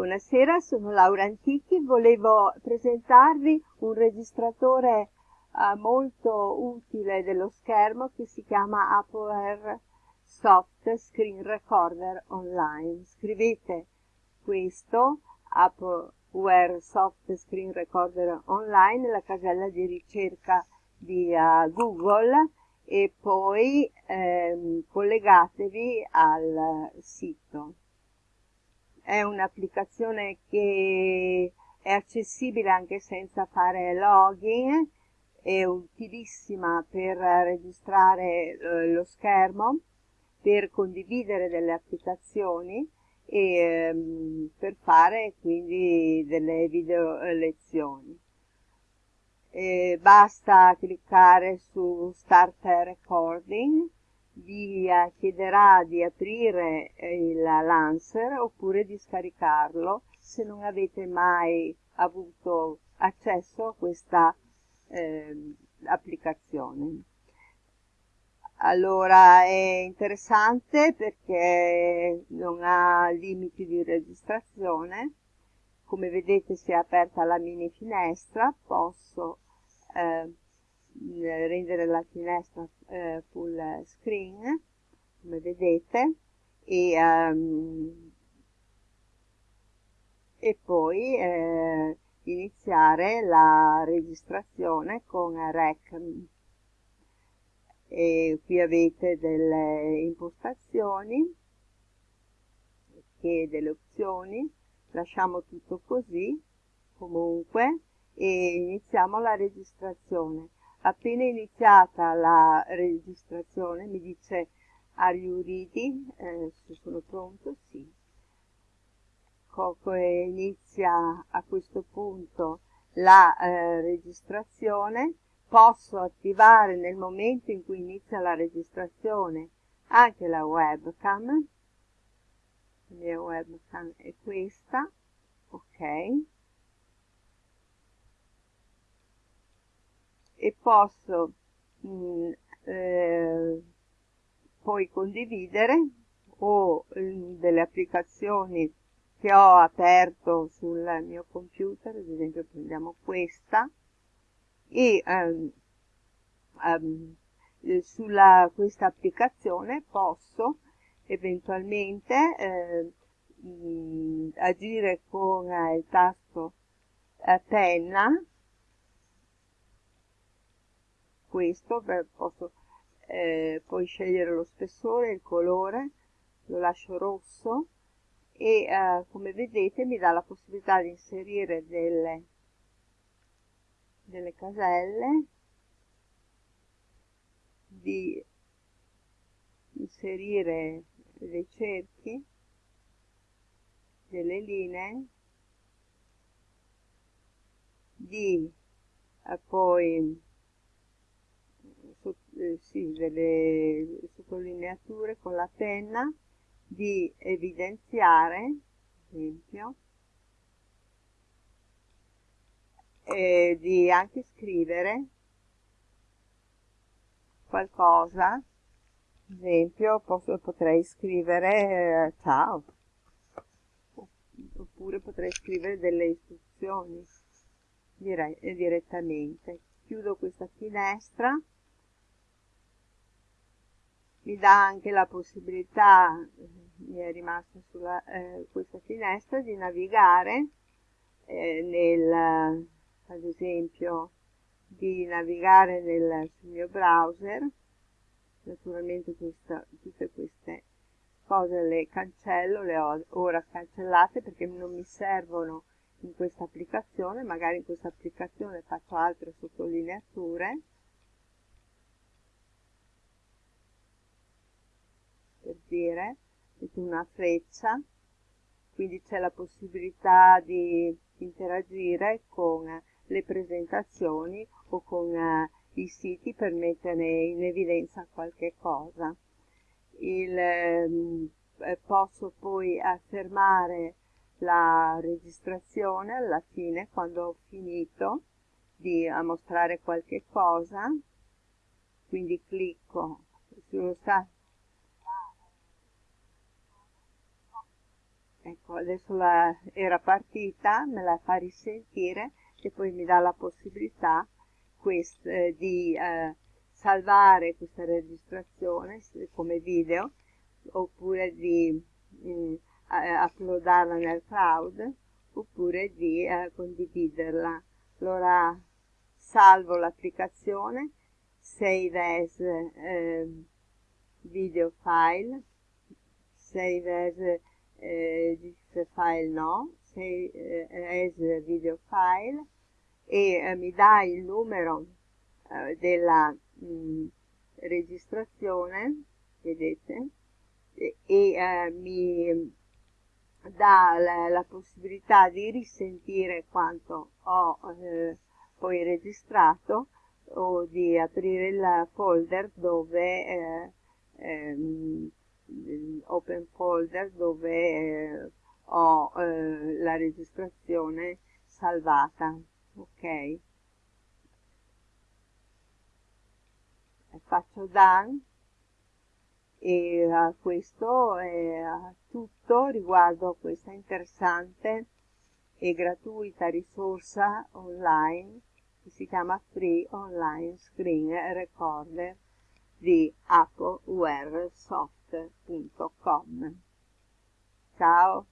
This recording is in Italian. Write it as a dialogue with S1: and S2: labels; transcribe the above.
S1: Buonasera, sono Laura Antichi, volevo presentarvi un registratore eh, molto utile dello schermo che si chiama ApoR Soft Screen Recorder Online. Scrivete questo, ApoR Soft Screen Recorder Online, nella casella di ricerca di uh, Google e poi ehm, collegatevi al sito. È un'applicazione che è accessibile anche senza fare login, è utilissima per registrare eh, lo schermo, per condividere delle applicazioni e ehm, per fare quindi delle video lezioni. E basta cliccare su Start Recording vi eh, chiederà di aprire il Lancer oppure di scaricarlo se non avete mai avuto accesso a questa eh, applicazione. Allora è interessante perché non ha limiti di registrazione, come vedete si è aperta la mini finestra, posso eh, rendere la finestra eh, full screen come vedete e, um, e poi eh, iniziare la registrazione con rec. E qui avete delle impostazioni e delle opzioni. Lasciamo tutto così comunque e iniziamo la registrazione appena iniziata la registrazione mi dice are you ready? Eh, sono pronto, sì. Coco inizia a questo punto la eh, registrazione, posso attivare nel momento in cui inizia la registrazione anche la webcam, la mia webcam è questa, ok, e posso mh, mm, eh, poi condividere o mh, mm, delle applicazioni che ho aperto sul mio computer, ad esempio prendiamo questa, e um, um, sulla questa applicazione posso eventualmente eh, mh, mm, agire con eh, il tasto eh, penna questo beh, posso eh, poi scegliere lo spessore, il colore, lo lascio rosso e eh, come vedete mi dà la possibilità di inserire delle, delle caselle, di inserire dei cerchi, delle linee, di eh, poi eh, sì, delle sottolineature con la penna, di evidenziare, esempio, e di anche scrivere qualcosa, ad esempio posso, potrei scrivere eh, ciao, oppure potrei scrivere delle istruzioni dire, direttamente. Chiudo questa finestra mi dà anche la possibilità, mi è rimasta sulla eh, questa finestra, di navigare eh, nel, ad esempio, di navigare nel, mio browser, naturalmente questa, tutte queste cose le cancello, le ho ora cancellate perché non mi servono in questa applicazione, magari in questa applicazione faccio altre sottolineature, per dire, una freccia, quindi c'è la possibilità di interagire con le presentazioni o con uh, i siti per mettere in evidenza qualche cosa. Il, ehm, eh, posso poi affermare la registrazione alla fine quando ho finito di mostrare qualche cosa quindi clicco sullo stato ecco adesso la, era partita me la fa risentire e poi mi dà la possibilità quest, eh, di eh, salvare questa registrazione come video oppure di mh, uploadarla nel cloud oppure di eh, condividerla. Allora salvo l'applicazione save as eh, video file save as eh, GIF file no? Save eh, as video file. E eh, mi dà il numero eh, della mh, registrazione vedete? E, e eh, mi dà la, la, possibilità di risentire quanto ho eh, poi registrato o di aprire il folder dove eh, ehm, open folder dove eh, ho eh, la registrazione salvata ok? Faccio done. E uh, questo è uh, tutto riguardo questa interessante e gratuita risorsa online che si chiama Free Online Screen Recorder di applewaresoft.com. Ciao!